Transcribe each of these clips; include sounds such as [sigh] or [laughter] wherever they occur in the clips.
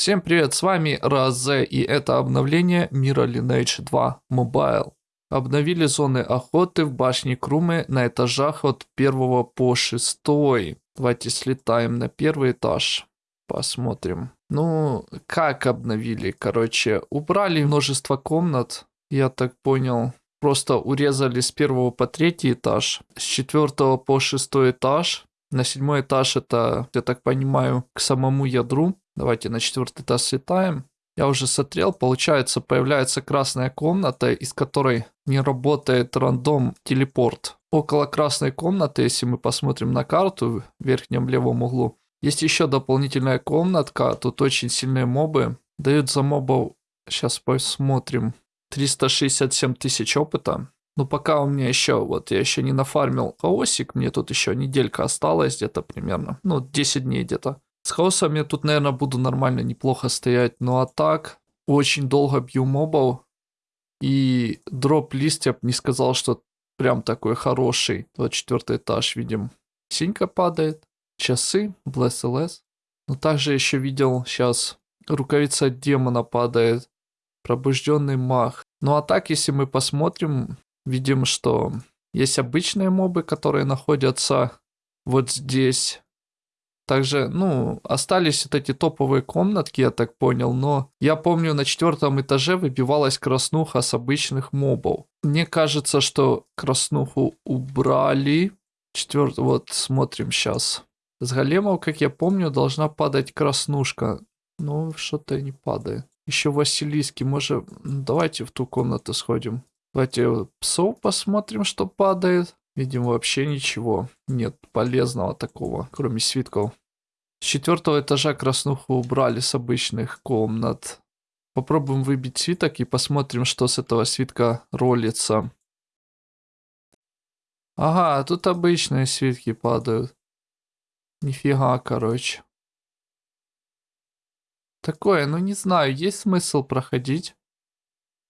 Всем привет, с вами Разе, и это обновление мира Lineage 2 Mobile. Обновили зоны охоты в башне Крумы на этажах от 1 по 6. Давайте слетаем на первый этаж, посмотрим. Ну, как обновили, короче, убрали множество комнат, я так понял, просто урезали с первого по третий этаж, с четвертого по шестой этаж. На седьмой этаж это, я так понимаю, к самому ядру. Давайте на четвертый этаж слетаем. Я уже смотрел, получается, появляется красная комната, из которой не работает рандом телепорт. Около красной комнаты, если мы посмотрим на карту в верхнем левом углу, есть еще дополнительная комнатка, тут очень сильные мобы. Дают за мобов, сейчас посмотрим, 367 тысяч опыта. Но пока у меня еще, вот я еще не нафармил хаосик, мне тут еще неделька осталась где-то примерно, ну 10 дней где-то. С хаосом я тут, наверное, буду нормально, неплохо стоять. Ну а так, очень долго бью мобов. И дроп листья не сказал, что прям такой хороший. 24 этаж видим. Синька падает. Часы, Bless LS. Но также еще видел сейчас рукавица демона падает. Пробужденный мах. Ну а так, если мы посмотрим, видим, что есть обычные мобы, которые находятся вот здесь. Также, ну, остались вот эти топовые комнатки, я так понял, но я помню, на четвертом этаже выбивалась краснуха с обычных мобов. Мне кажется, что краснуху убрали. Четвертый, вот смотрим сейчас. С големов, как я помню, должна падать краснушка. Ну, что-то не падает. Еще Василиски, может, давайте в ту комнату сходим. Давайте псов посмотрим, что падает. Видимо, вообще ничего. Нет полезного такого, кроме свитков. С четвертого этажа краснуху убрали с обычных комнат. Попробуем выбить свиток и посмотрим, что с этого свитка ролится. Ага, тут обычные свитки падают. Нифига, короче. Такое, ну не знаю, есть смысл проходить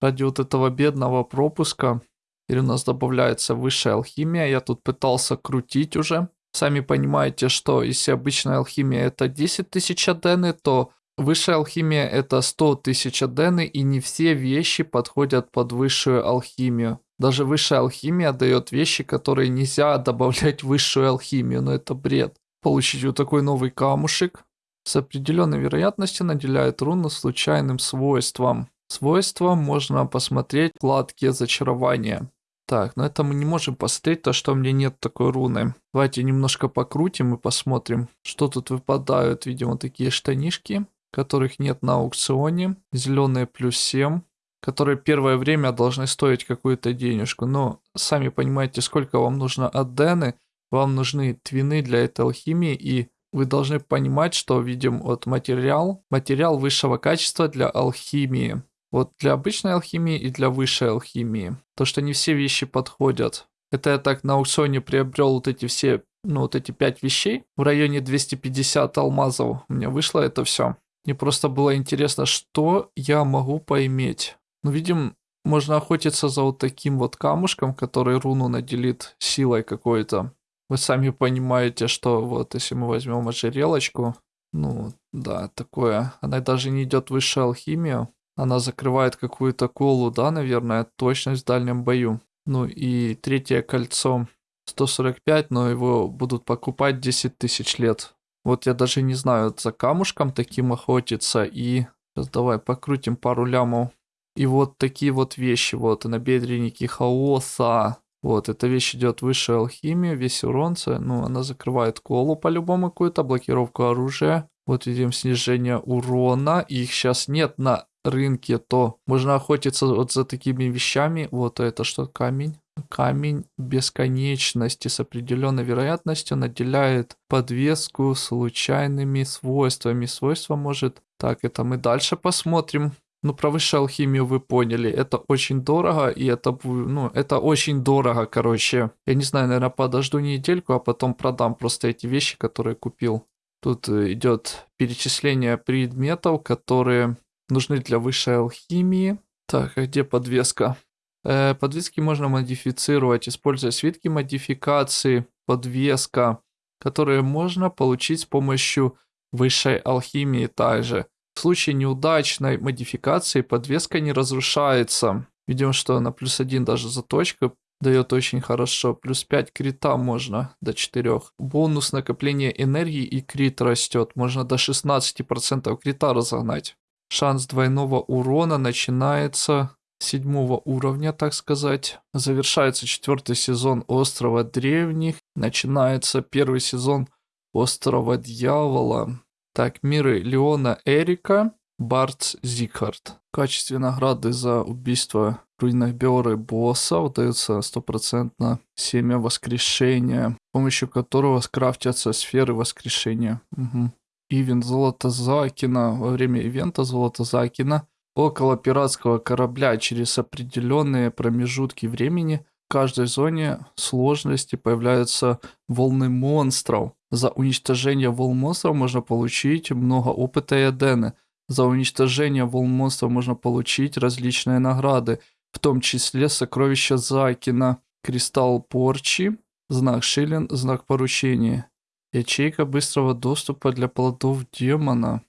ради вот этого бедного пропуска. Или у нас добавляется высшая алхимия. Я тут пытался крутить уже. Сами понимаете, что если обычная алхимия это 10 тысяч адены, то высшая алхимия это 100 тысяч адены, и не все вещи подходят под высшую алхимию. Даже высшая алхимия дает вещи, которые нельзя добавлять в высшую алхимию, но это бред. Получить вот такой новый камушек с определенной вероятностью наделяет руну случайным свойством. Свойства можно посмотреть в вкладке зачарования. Так, но это мы не можем посмотреть, то что у меня нет такой руны. Давайте немножко покрутим и посмотрим, что тут выпадают. Видимо, такие штанишки, которых нет на аукционе. Зеленые плюс 7, которые первое время должны стоить какую-то денежку. Но сами понимаете, сколько вам нужно аддены. Вам нужны твины для этой алхимии и вы должны понимать, что видим вот материал, материал высшего качества для алхимии. Вот для обычной алхимии и для высшей алхимии. То, что не все вещи подходят. Это я так на аукционе приобрел вот эти все, ну вот эти пять вещей. В районе 250 алмазов у меня вышло это все. Мне просто было интересно, что я могу поиметь. Ну, видим, можно охотиться за вот таким вот камушком, который руну наделит силой какой-то. Вы сами понимаете, что вот если мы возьмем ожерелочку, ну да, такое, она даже не идет в высшую алхимию. Она закрывает какую-то колу, да, наверное, точность в дальнем бою. Ну и третье кольцо 145, но его будут покупать 10 тысяч лет. Вот я даже не знаю, за камушком таким охотиться и... Сейчас давай покрутим пару лямов. И вот такие вот вещи, вот, набедренники хаоса. Вот, эта вещь идет выше алхимии, весь уронца, ну, она закрывает колу по-любому какую-то, блокировку оружия. Вот видим снижение урона, их сейчас нет на рынке, то можно охотиться вот за такими вещами. Вот это что, камень? Камень бесконечности с определенной вероятностью наделяет подвеску случайными свойствами. Свойства может... Так, это мы дальше посмотрим. Ну, про высшую алхимию вы поняли. Это очень дорого, и это, ну, это очень дорого, короче. Я не знаю, наверное, подожду недельку, а потом продам просто эти вещи, которые купил. Тут идет перечисление предметов, которые нужны для высшей алхимии. Так, а где подвеска? Э, подвески можно модифицировать, используя свитки модификации, подвеска, которые можно получить с помощью высшей алхимии также. В случае неудачной модификации подвеска не разрушается. Видим, что на плюс один даже заточка дает очень хорошо. Плюс 5 крита можно до 4. Бонус накопления энергии и крит растет. Можно до 16% крита разогнать. Шанс двойного урона начинается седьмого уровня, так сказать. Завершается четвертый сезон Острова Древних. Начинается первый сезон Острова Дьявола. Так, миры Леона Эрика, Бартс Зикхард. В качестве награды за убийство руинах Биоры босса выдается стопроцентно семя воскрешения, с помощью которого скрафтятся сферы воскрешения. Угу. Ивент золото Закина. Во время ивента золото Закина около пиратского корабля через определенные промежутки времени в каждой зоне сложности появляются волны монстров. За уничтожение волн монстров можно получить много опыта и адены. За уничтожение волн монстров можно получить различные награды, в том числе сокровища Закина, кристалл порчи, знак Шилин, знак поручения. Ячейка быстрого доступа для плодов демона.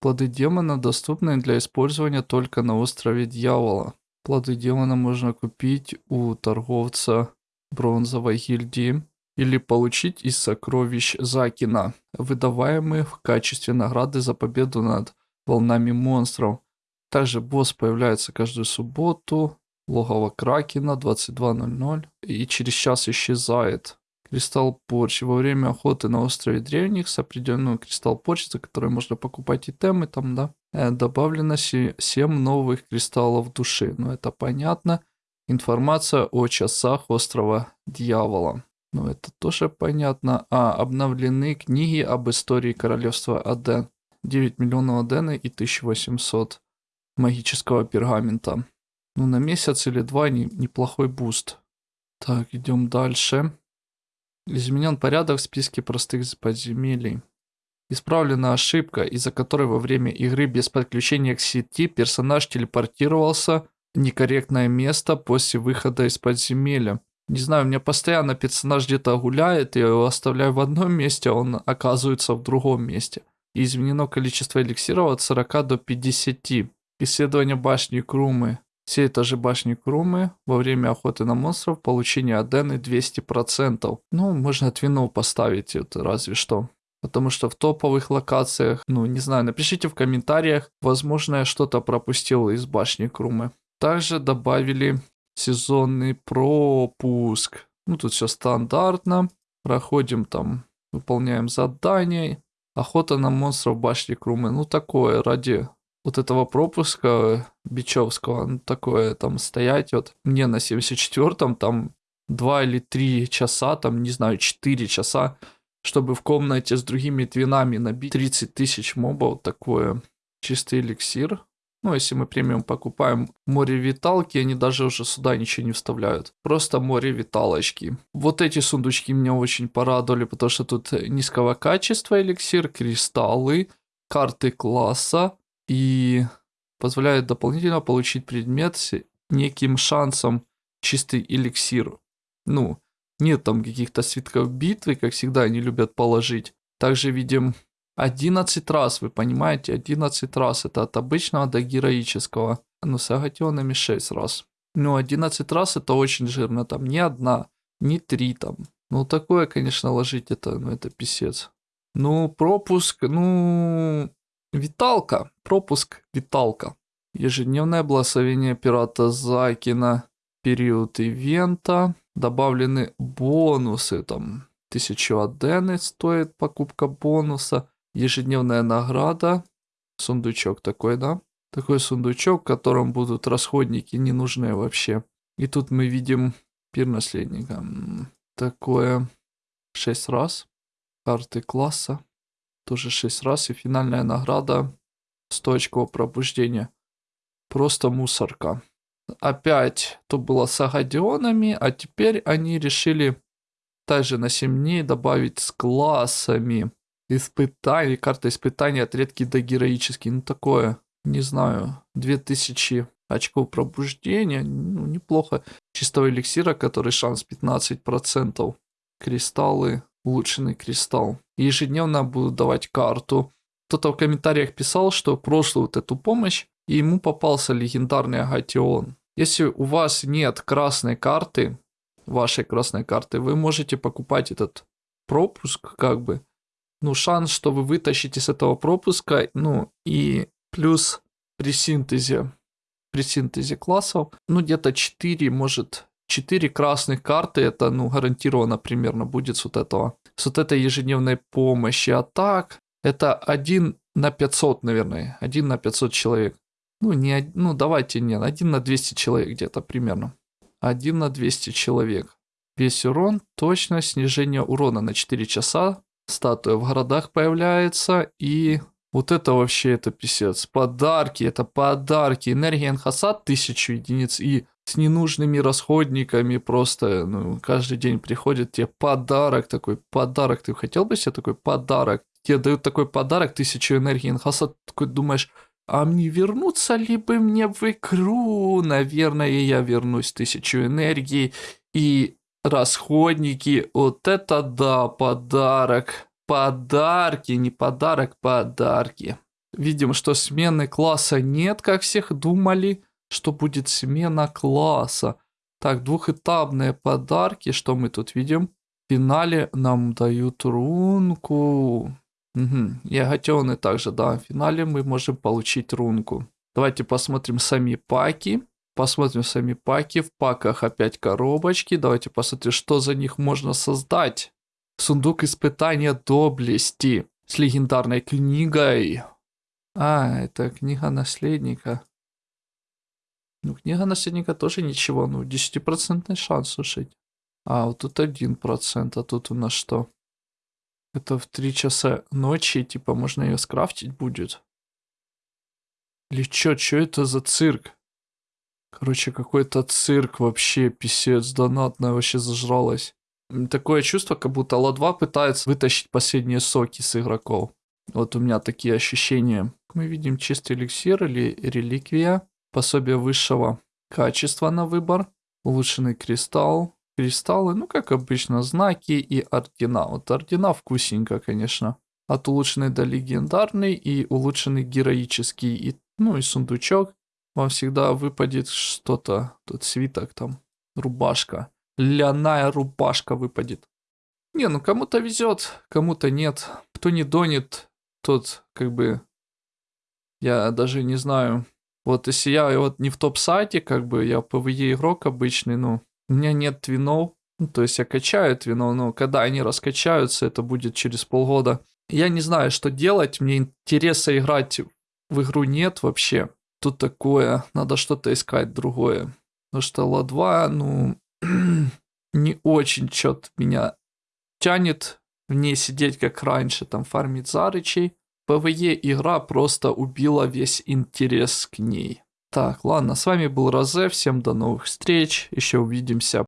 Плоды демона доступны для использования только на острове Дьявола. Плоды демона можно купить у торговца бронзовой гильдии или получить из сокровищ Закина, выдаваемых в качестве награды за победу над волнами монстров. Также босс появляется каждую субботу, логово Кракена 22.00 и через час исчезает. Кристалл Порч. Во время охоты на острове Древних с определенным кристалл Порч, за который можно покупать итемы там, да, э, добавлено 7 новых кристаллов души. Ну, это понятно. Информация о часах острова Дьявола. Ну, это тоже понятно. А, обновлены книги об истории королевства Аден. 9 миллионов Адены и 1800 магического пергамента. Ну, на месяц или два не, неплохой буст. Так, идем дальше. Изменен порядок в списке простых подземелий. Исправлена ошибка, из-за которой во время игры без подключения к сети персонаж телепортировался в некорректное место после выхода из подземелья. Не знаю, у меня постоянно персонаж где-то гуляет, я его оставляю в одном месте, а он оказывается в другом месте. Изменено количество эликсиров от 40 до 50. Исследование башни Крумы. Все этажи башни Крумы во время охоты на монстров получение Адены 200%. Ну, можно Твину поставить, это разве что. Потому что в топовых локациях, ну, не знаю, напишите в комментариях, возможно, я что-то пропустил из башни Крумы. Также добавили сезонный пропуск. Ну, тут все стандартно. Проходим там, выполняем задания. Охота на монстров башни Крумы. Ну, такое, ради вот этого пропуска Бичевского, ну, такое там стоять вот. Мне на 74-м там 2 или 3 часа, там, не знаю, 4 часа, чтобы в комнате с другими твинами набить 30 тысяч мобов, такое чистый эликсир. Ну, если мы премиум покупаем море виталки, они даже уже сюда ничего не вставляют. Просто море виталочки. Вот эти сундучки меня очень порадовали, потому что тут низкого качества эликсир, кристаллы, карты класса и позволяют дополнительно получить предмет с неким шансом чистый эликсир. Ну, нет там каких-то свитков битвы, как всегда они любят положить. Также видим 11 раз, вы понимаете, 11 раз. Это от обычного до героического. Ну, с агатионами 6 раз. Ну, 11 раз это очень жирно. Там не одна, не три там. Ну, такое, конечно, ложить это, ну, это писец. Ну, пропуск, ну, виталка. Пропуск, виталка. Ежедневное благословение пирата Закина. Период ивента. Добавлены бонусы там. Тысячу адены стоит покупка бонуса ежедневная награда, сундучок такой, да? Такой сундучок, в котором будут расходники ненужные вообще. И тут мы видим пир наследника. Такое 6 раз. Карты класса. Тоже 6 раз. И финальная награда 100 очков пробуждения. Просто мусорка. Опять то было с агадионами, а теперь они решили также на 7 дней добавить с классами. Испытание, карта испытания от редкий до героический. Ну такое, не знаю, 2000 очков пробуждения, ну неплохо. Чистого эликсира, который шанс 15%. Кристаллы, улучшенный кристалл. Ежедневно буду давать карту. кто-то в комментариях писал, что прошлую вот эту помощь, и ему попался легендарный Агатион. Если у вас нет красной карты, вашей красной карты, вы можете покупать этот пропуск, как бы. Ну, шанс, что вы вытащите с этого пропуска, ну, и плюс при синтезе, при синтезе классов, ну, где-то 4, может, 4 красных карты, это, ну, гарантированно примерно будет с вот этого, с вот этой ежедневной помощи. А так, это 1 на 500, наверное, 1 на 500 человек. Ну, не, ну, давайте, не, 1 на 200 человек где-то примерно. 1 на 200 человек. Весь урон, точно снижение урона на 4 часа. Статуя в городах появляется. И вот это вообще, это писец. Подарки, это подарки. Энергия Энхасад 1000 единиц. И с ненужными расходниками просто, ну, каждый день приходит тебе подарок такой, подарок. Ты хотел бы себе такой подарок? Тебе дают такой подарок, 1000 энергии Энхасад. Такой думаешь, а мне вернуться ли бы мне в игру? Наверное, я вернусь тысячу энергии и расходники. Вот это да, подарок. Подарки, не подарок, подарки. Видим, что смены класса нет, как всех думали, что будет смена класса. Так, двухэтапные подарки, что мы тут видим? В финале нам дают рунку. Угу. И также, да. В финале мы можем получить рунку. Давайте посмотрим сами паки. Посмотрим сами паки. В паках опять коробочки. Давайте посмотрим, что за них можно создать. Сундук испытания доблести с легендарной книгой. А, это книга наследника. Ну, книга наследника тоже ничего. Ну, 10% шанс, слушать. А, вот тут 1%, а тут у нас что? Это в 3 часа ночи, типа, можно ее скрафтить будет. Или чё, чё это за цирк? Короче, какой-то цирк вообще, писец, донатная вообще зажралась. Такое чувство, как будто Ла-2 пытается вытащить последние соки с игроков. Вот у меня такие ощущения. Мы видим чистый эликсир или реликвия. Пособие высшего качества на выбор. Улучшенный кристалл кристаллы, ну, как обычно, знаки и ордена. Вот ордена вкусненько, конечно. От улучшенный до легендарный и улучшенный героический. И, ну, и сундучок. Вам всегда выпадет что-то. Тут свиток там, рубашка. Ляная рубашка выпадет. Не, ну кому-то везет, кому-то нет. Кто не донет, тот как бы... Я даже не знаю. Вот если я вот не в топ-сайте, как бы я PvE игрок обычный, ну, у меня нет твинов, ну, то есть я качаю твинов, но когда они раскачаются, это будет через полгода. Я не знаю, что делать, мне интереса играть в игру нет вообще. Тут такое, надо что-то искать другое. Потому что Ла-2, ну, [clears throat] не очень что-то меня тянет в ней сидеть как раньше, там фармить зарычей. ПВЕ игра просто убила весь интерес к ней. Так, ладно, с вами был Розе, всем до новых встреч, еще увидимся.